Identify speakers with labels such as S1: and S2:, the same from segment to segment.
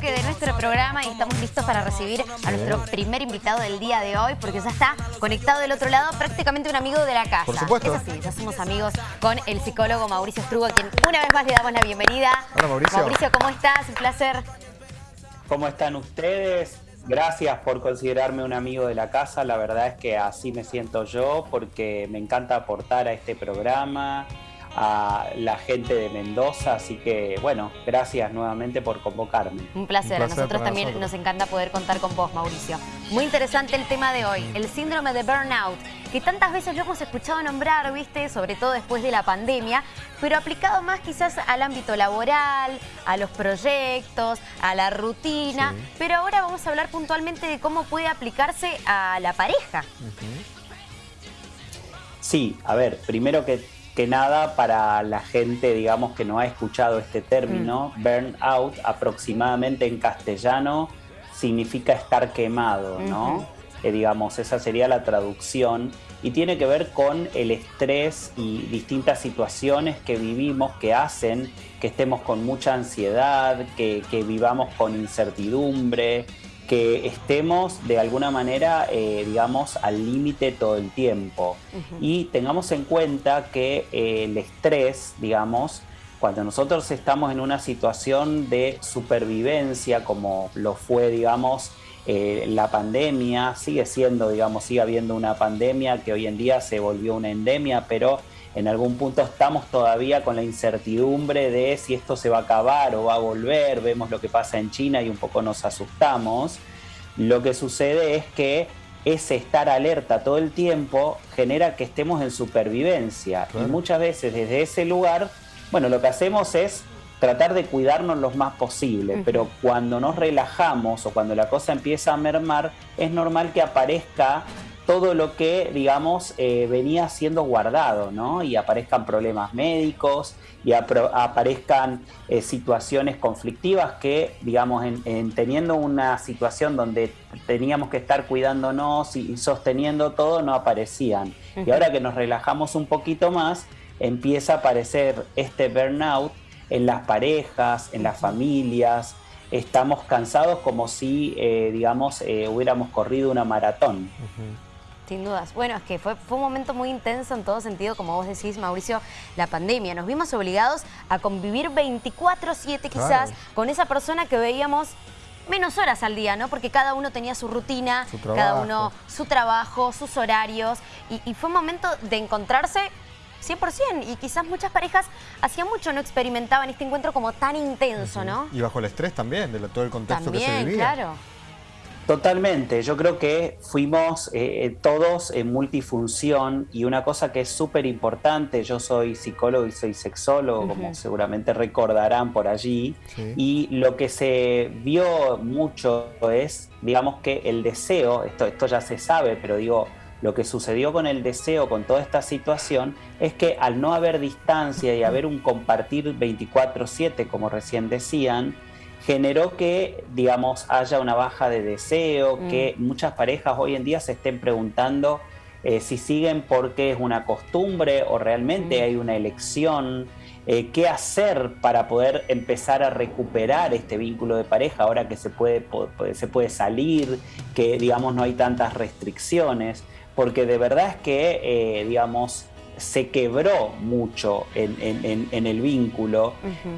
S1: bloque de nuestro programa y estamos listos para recibir a nuestro primer invitado del día de hoy porque ya está conectado del otro lado prácticamente un amigo de la casa.
S2: Por supuesto.
S1: Es así, ya somos amigos con el psicólogo Mauricio Strugo, a quien una vez más le damos la bienvenida.
S2: Hola, Mauricio.
S1: Mauricio, ¿cómo estás? Un placer.
S3: ¿Cómo están ustedes? Gracias por considerarme un amigo de la casa. La verdad es que así me siento yo porque me encanta aportar a este programa, a la gente de Mendoza. Así que, bueno, gracias nuevamente por convocarme.
S1: Un placer.
S2: Un placer
S1: a nosotros también
S2: nosotros.
S1: nos encanta poder contar con vos, Mauricio. Muy interesante el tema de hoy, el síndrome de burnout, que tantas veces lo hemos escuchado nombrar, ¿viste? Sobre todo después de la pandemia, pero aplicado más quizás al ámbito laboral, a los proyectos, a la rutina.
S2: Sí.
S1: Pero ahora vamos a hablar puntualmente de cómo puede aplicarse a la pareja.
S3: Sí, a ver, primero que, que nada, para la gente, digamos, que no ha escuchado este término, burnout, aproximadamente en castellano, significa estar quemado, ¿no? Eh, digamos, esa sería la traducción. Y tiene que ver con el estrés y distintas situaciones que vivimos que hacen que estemos con mucha ansiedad, que, que vivamos con incertidumbre, que estemos de alguna manera, eh, digamos, al límite todo el tiempo. Y tengamos en cuenta que eh, el estrés, digamos, cuando nosotros estamos en una situación de supervivencia, como lo fue, digamos, eh, la pandemia, sigue siendo, digamos, sigue habiendo una pandemia que hoy en día se volvió una endemia, pero en algún punto estamos todavía con la incertidumbre de si esto se va a acabar o va a volver, vemos lo que pasa en China y un poco nos asustamos. Lo que sucede es que ese estar alerta todo el tiempo genera que estemos en supervivencia
S2: Claro.
S3: y muchas veces desde ese lugar, bueno, lo que hacemos es tratar de cuidarnos lo más posible, pero cuando nos relajamos o cuando la cosa empieza a mermar, es normal que aparezca todo lo que, digamos, eh, venía siendo guardado, ¿no? Y aparezcan problemas médicos y aparezcan eh, situaciones conflictivas que, digamos, en, en teniendo una situación donde teníamos que estar cuidándonos y, y sosteniendo todo, no aparecían. Y ahora que nos relajamos un poquito más, empieza a aparecer este burnout en las parejas, en las familias. Estamos cansados como si, eh, digamos, eh, hubiéramos corrido una maratón.
S1: Sin dudas. Bueno, es que fue, fue un momento muy intenso en todo sentido, como vos decís, Mauricio, la pandemia. Nos vimos obligados a convivir 24-7 quizás
S2: Claro.
S1: con esa persona que veíamos menos horas al día, ¿no? Porque cada uno tenía su rutina,
S2: Su
S1: cada uno su trabajo, sus horarios. Y, y fue un momento de encontrarse 100%. Y quizás muchas parejas hacía mucho no experimentaban este encuentro como tan intenso, ¿no?
S2: Y bajo el estrés también, de todo el contexto que se vivía.
S1: claro.
S3: Totalmente, yo creo que fuimos eh, eh, todos en multifunción y una cosa que es súper importante, yo soy psicólogo y soy sexólogo, como seguramente recordarán por allí,
S2: Sí.
S3: y lo que se vio mucho es, digamos que el deseo, esto, esto ya se sabe, pero digo, lo que sucedió con el deseo, con toda esta situación, es que al no haber distancia y haber un compartir 24/7, como recién decían, generó que, digamos, haya una baja de deseo,
S1: Mm.
S3: que muchas parejas hoy en día se estén preguntando eh, si siguen porque es una costumbre o realmente
S1: Mm.
S3: hay una elección, eh, qué hacer para poder empezar a recuperar este vínculo de pareja ahora que se puede, se puede salir, que digamos no hay tantas restricciones, porque de verdad es que, eh, digamos, se quebró mucho en- en- en- en el vínculo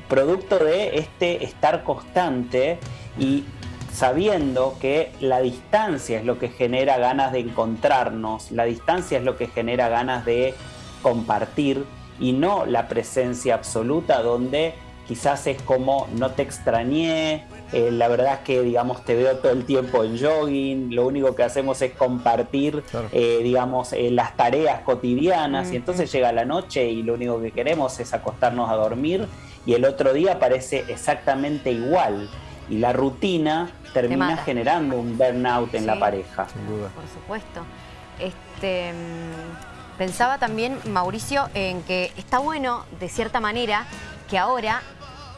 S3: producto de este estar constante y sabiendo que la distancia es lo que genera ganas de encontrarnos, la distancia es lo que genera ganas de compartir y no la presencia absoluta donde quizás es como no te extrañé, eh, la verdad es que digamos te veo todo el tiempo en jogging, lo único que hacemos es compartir
S2: Claro.
S3: eh, digamos eh, las tareas cotidianas y entonces llega la noche y lo único que queremos es acostarnos a dormir y el otro día parece exactamente igual y la rutina termina generando un burnout en
S1: Sí.
S3: la pareja.
S2: Sin duda.
S1: Por supuesto. Este, mm, pensaba también, Mauricio, en que está bueno, de cierta manera, que ahora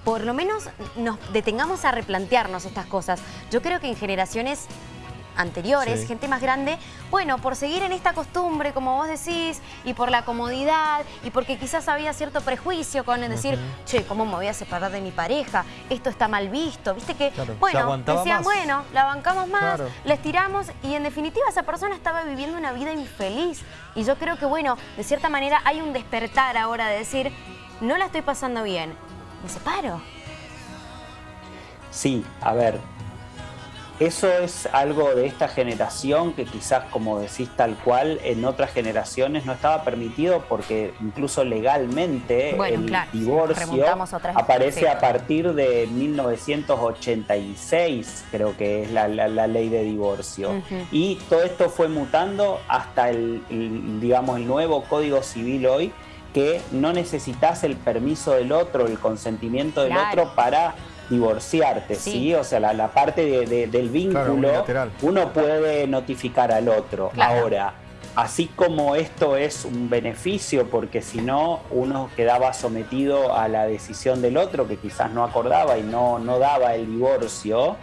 S1: por lo menos nos detengamos a replantearnos estas cosas. Yo creo que en generaciones anteriores, gente más grande, bueno, por seguir en esta costumbre, como vos decís, y por la comodidad, y porque quizás había cierto prejuicio con decir, che, ¿cómo me voy a separar de mi pareja? Esto está mal visto, viste que, bueno, decían, bueno, la bancamos más, les tiramos, y en definitiva esa persona estaba viviendo una vida infeliz. Y yo creo que, bueno, de cierta manera hay un despertar ahora de decir, no la estoy pasando bien, me separo.
S3: Sí, a ver, eso es algo de esta generación que quizás, como decís tal cual, en otras generaciones no estaba permitido porque incluso legalmente el divorcio aparece a partir de 1986, creo que es la, ley de divorcio. Y todo esto fue mutando hasta el, digamos, el nuevo Código Civil hoy, que no necesitas el permiso del otro, el consentimiento del otro para divorciarte, ¿sí? O sea, la, parte del vínculo, uno puede notificar al otro. Ahora, así como esto es un beneficio, porque si no, uno quedaba sometido a la decisión del otro, que quizás no acordaba y no, no daba el divorcio,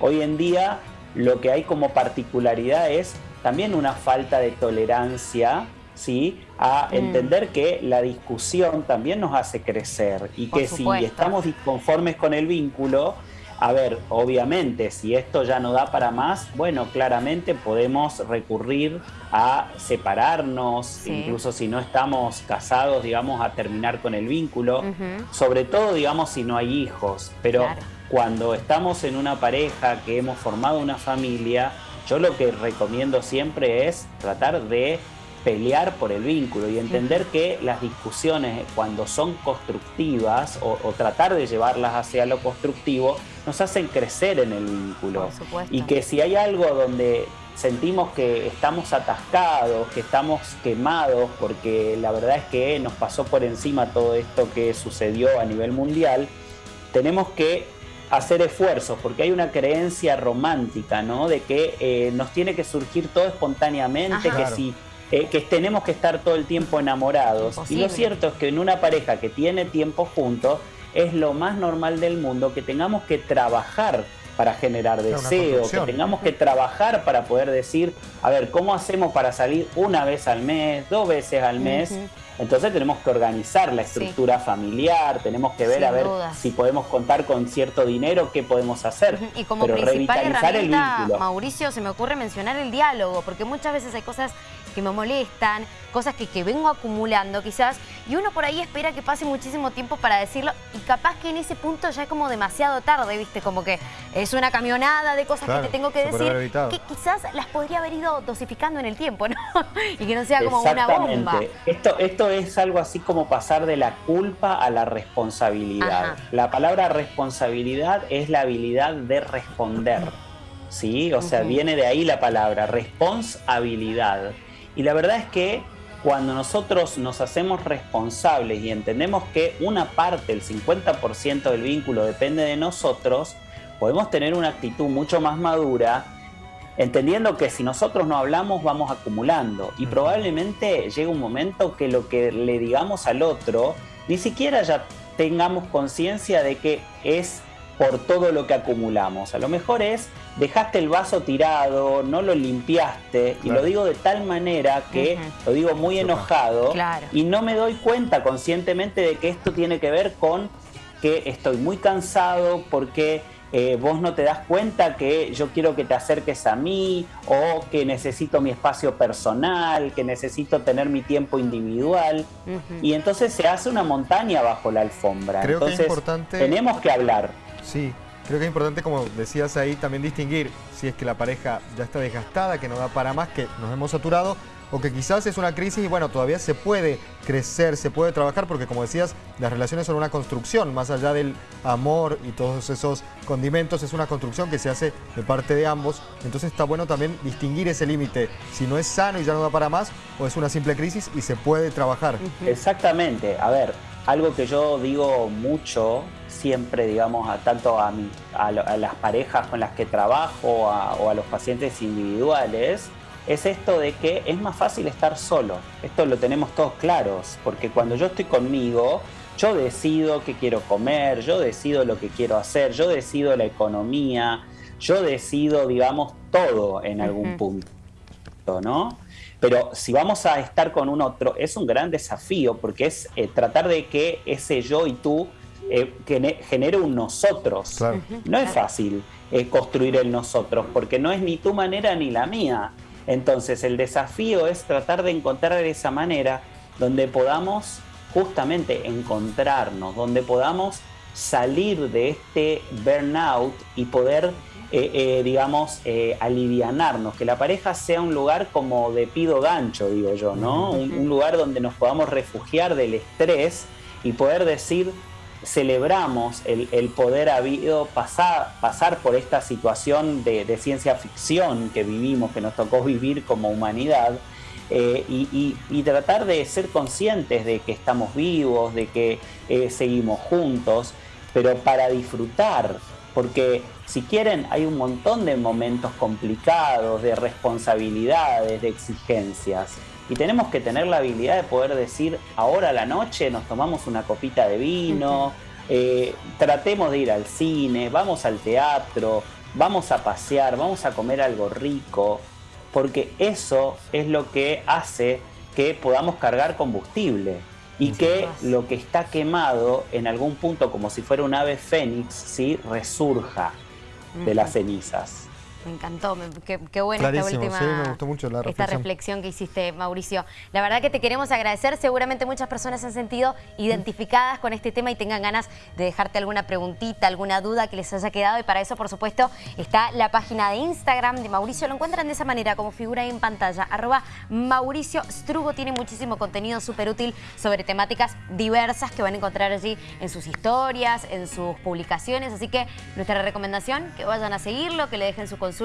S3: hoy en día lo que hay como particularidad es también una falta de tolerancia ¿sí? a mm. entender que la discusión también nos hace crecer y que si estamos disconformes con el vínculo, a ver, obviamente, si esto ya no da para más, bueno, claramente podemos recurrir a separarnos, incluso si no estamos casados, digamos, a terminar con el vínculo, sobre todo, digamos, si no hay hijos, pero cuando estamos en una pareja, que hemos formado una familia, yo lo que recomiendo siempre es tratar de pelear por el vínculo y entender que las discusiones cuando son constructivas o, tratar de llevarlas hacia lo constructivo nos hacen crecer en el vínculo. Y que si hay algo donde sentimos que estamos atascados, que estamos quemados, porque la verdad es que nos pasó por encima todo esto que sucedió a nivel mundial, tenemos que hacer esfuerzos, porque hay una creencia romántica, ¿no? De que eh, nos tiene que surgir todo espontáneamente, que si eh, que tenemos que estar todo el tiempo enamorados. Y lo cierto es que en una pareja que tiene tiempo juntos, es lo más normal del mundo que tengamos que trabajar para generar deseo, que tengamos que trabajar para poder decir, a ver, ¿cómo hacemos para salir una vez al mes, dos veces al mes? Entonces tenemos que organizar la estructura familiar, tenemos que ver a ver si podemos contar con cierto dinero, qué podemos hacer.
S1: Y como Pero principal herramienta, Mauricio, se me ocurre mencionar el diálogo, porque muchas veces hay cosas que me molestan, cosas que, que, vengo acumulando quizás, y uno por ahí espera que pase muchísimo tiempo para decirlo, y capaz que en ese punto ya es como demasiado tarde, ¿viste? Como que es una camionada de cosas que te tengo que decir, que quizás las podría haber ido dosificando en el tiempo, ¿no? y que no sea como una bomba.
S3: Esto, esto es algo así como pasar de la culpa a la responsabilidad. La palabra responsabilidad es la habilidad de responder. ¿Sí? O sea, viene de ahí la palabra, responsabilidad. Y la verdad es que cuando nosotros nos hacemos responsables y entendemos que una parte, el 50% del vínculo depende de nosotros, podemos tener una actitud mucho más madura, entendiendo que si nosotros no hablamos vamos acumulando. Y probablemente llega un momento que lo que le digamos al otro ni siquiera ya tengamos conciencia de que es por todo lo que acumulamos. A lo mejor es, dejaste el vaso tirado, no lo limpiaste, y lo digo de tal manera que lo digo muy enojado, y no me doy cuenta conscientemente de que esto tiene que ver con que estoy muy cansado porque eh, vos no te das cuenta que yo quiero que te acerques a mí o que necesito mi espacio personal, que necesito tener mi tiempo individual. Y entonces se hace una montaña bajo la alfombra. entonces
S2: importante...
S3: tenemos que hablar.
S2: Sí, creo que es importante, como decías ahí, también distinguir si es que la pareja ya está desgastada, que no da para más, que nos hemos saturado, o que quizás es una crisis y bueno, todavía se puede crecer, se puede trabajar, porque como decías, las relaciones son una construcción, más allá del amor y todos esos condimentos, es una construcción que se hace de parte de ambos, entonces está bueno también distinguir ese límite, si no es sano y ya no da para más, o es una simple crisis y se puede trabajar.
S3: Exactamente, a ver, algo que yo digo mucho siempre, digamos, a tanto a, a, las parejas con las que trabajo o a los pacientes individuales, es esto de que es más fácil estar solo. Esto lo tenemos todos claros, porque cuando yo estoy conmigo, yo decido qué quiero comer, yo decido lo que quiero hacer, yo decido la economía, yo decido, digamos, todo en algún punto, ¿no? Pero si vamos a estar con un otro, es un gran desafío porque es eh, tratar de que ese yo y tú eh, genere un nosotros. No es fácil eh, construir el nosotros porque no es ni tu manera ni la mía. Entonces el desafío es tratar de encontrar esa manera donde podamos justamente encontrarnos, donde podamos salir de este burnout y poder eh, eh, digamos, eh, alivianarnos, que la pareja sea un lugar como de pido gancho, digo yo, ¿no? Un, lugar donde nos podamos refugiar del estrés y poder decir, celebramos el, poder habido pasar, pasar por esta situación de, ciencia ficción que vivimos, que nos tocó vivir como humanidad, y, tratar de ser conscientes de que estamos vivos, de que seguimos juntos, pero para disfrutar porque si quieren hay un montón de momentos complicados, de responsabilidades, de exigencias. Y tenemos que tener la habilidad de poder decir, ahora a la noche nos tomamos una copita de vino, eh, tratemos de ir al cine, vamos al teatro, vamos a pasear, vamos a comer algo rico, porque eso es lo que hace que podamos cargar combustible y que lo que está quemado en algún punto, como si fuera un ave fénix, ¿sí? resurja de las cenizas.
S1: Me encantó, qué, qué, buena esta última
S2: me gustó mucho la
S1: reflexión. Esta reflexión que hiciste, Mauricio. La verdad que te queremos agradecer, seguramente muchas personas se han sentido identificadas con este tema y tengan ganas de dejarte alguna preguntita, alguna duda que les haya quedado y para eso, por supuesto, está la página de Instagram de Mauricio. Lo encuentran de esa manera, como figura ahí en pantalla, arroba Mauricio Strugo. Tiene muchísimo contenido súper útil sobre temáticas diversas que van a encontrar allí en sus historias, en sus publicaciones, así que nuestra recomendación, que vayan a seguirlo, que le dejen su consulta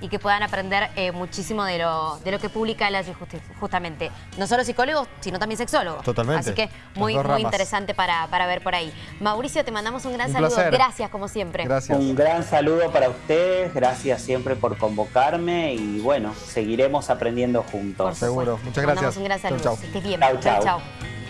S1: y que puedan aprender eh, muchísimo de lo, de lo que publica él allí justamente. No solo psicólogos, sino también sexólogos.
S2: Totalmente.
S1: Así que muy, muy interesante para, para ver por ahí. Mauricio, te mandamos un gran saludo. Gracias, como siempre.
S3: Gracias. Un gran saludo para ustedes. Gracias siempre por convocarme y bueno, seguiremos aprendiendo juntos.
S2: Seguro. Muchas gracias.
S1: Mandamos un gran saludo.
S2: Chau,
S1: chau. bien. chau. chau.